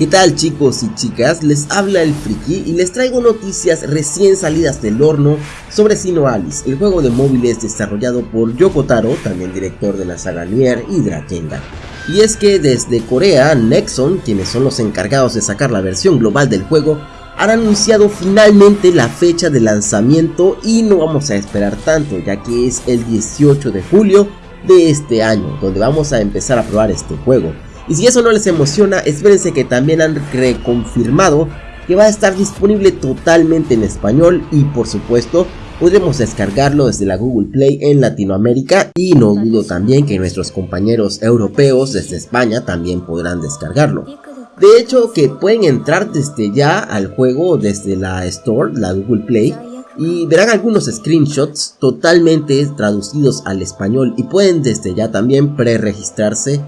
¿Qué tal chicos y chicas? Les habla el Friki y les traigo noticias recién salidas del horno sobre Sino Alice, el juego de móviles desarrollado por Yoko Taro, también director de la saga Nier y Drakengard. Y es que desde Corea, Nexon, quienes son los encargados de sacar la versión global del juego, han anunciado finalmente la fecha de lanzamiento y no vamos a esperar tanto ya que es el 18 de julio de este año donde vamos a empezar a probar este juego. Y si eso no les emociona, espérense que también han reconfirmado que va a estar disponible totalmente en español y por supuesto podremos descargarlo desde la Google Play en Latinoamérica y no dudo también que nuestros compañeros europeos desde España también podrán descargarlo. De hecho que pueden entrar desde ya al juego desde la Store, la Google Play y verán algunos screenshots totalmente traducidos al español y pueden desde ya también pre-registrarse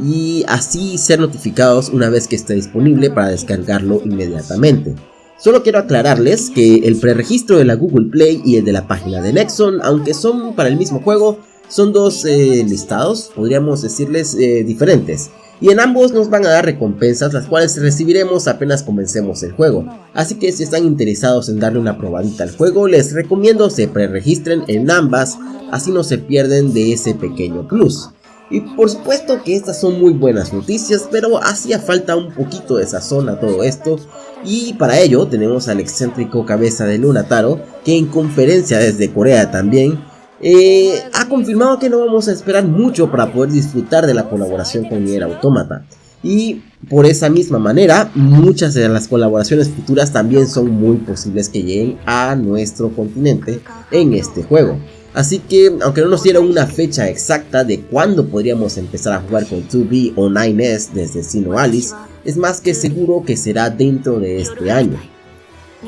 y así ser notificados una vez que esté disponible para descargarlo inmediatamente. Solo quiero aclararles que el preregistro de la Google Play y el de la página de Nexon, aunque son para el mismo juego, son dos eh, listados, podríamos decirles, eh, diferentes. Y en ambos nos van a dar recompensas, las cuales recibiremos apenas comencemos el juego. Así que si están interesados en darle una probadita al juego, les recomiendo se preregistren en ambas, así no se pierden de ese pequeño plus. Y por supuesto que estas son muy buenas noticias, pero hacía falta un poquito de sazón a todo esto. Y para ello tenemos al excéntrico cabeza de Lunataro, que en conferencia desde Corea también, eh, ha confirmado que no vamos a esperar mucho para poder disfrutar de la colaboración con Nier Automata. Y por esa misma manera, muchas de las colaboraciones futuras también son muy posibles que lleguen a nuestro continente en este juego. Así que, aunque no nos dieron una fecha exacta de cuándo podríamos empezar a jugar con 2B o 9S desde Sino Alice, es más que seguro que será dentro de este año.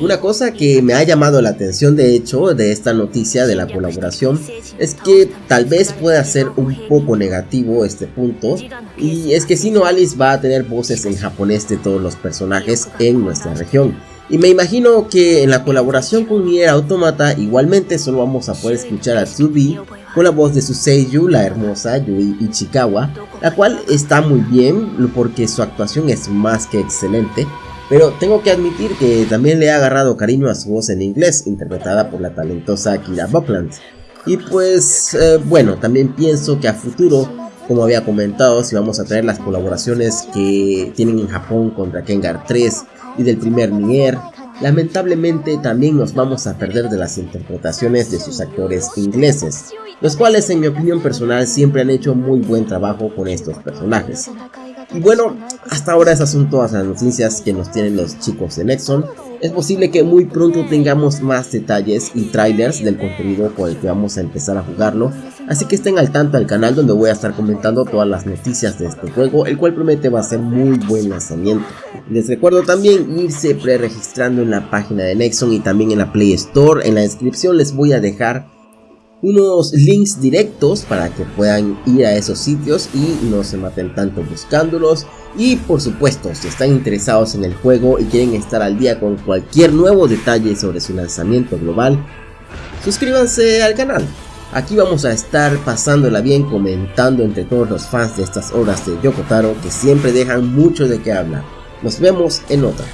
Una cosa que me ha llamado la atención de hecho de esta noticia de la colaboración es que tal vez pueda ser un poco negativo este punto y es que Sino Alice va a tener voces en japonés de todos los personajes en nuestra región y me imagino que en la colaboración con Nier Automata igualmente solo vamos a poder escuchar a Tsubi con la voz de su seiyuu, la hermosa Yui Ichikawa, la cual está muy bien porque su actuación es más que excelente, pero tengo que admitir que también le ha agarrado cariño a su voz en inglés, interpretada por la talentosa Kira Buckland. Y pues eh, bueno, también pienso que a futuro, como había comentado, si vamos a traer las colaboraciones que tienen en Japón contra Kengar 3, y del primer Nier, lamentablemente también nos vamos a perder de las interpretaciones de sus actores ingleses, los cuales en mi opinión personal siempre han hecho muy buen trabajo con estos personajes. Y bueno, hasta ahora esas son todas las noticias que nos tienen los chicos de Nexon. Es posible que muy pronto tengamos más detalles y trailers del contenido con el que vamos a empezar a jugarlo. Así que estén al tanto al canal donde voy a estar comentando todas las noticias de este juego, el cual promete va a ser muy buen lanzamiento. Les recuerdo también irse pre-registrando en la página de Nexon y también en la Play Store. En la descripción les voy a dejar unos links directos para que puedan ir a esos sitios y no se maten tanto buscándolos. Y por supuesto, si están interesados en el juego y quieren estar al día con cualquier nuevo detalle sobre su lanzamiento global, suscríbanse al canal. Aquí vamos a estar pasándola bien comentando entre todos los fans de estas obras de Yokotaro que siempre dejan mucho de qué hablar. Nos vemos en otra.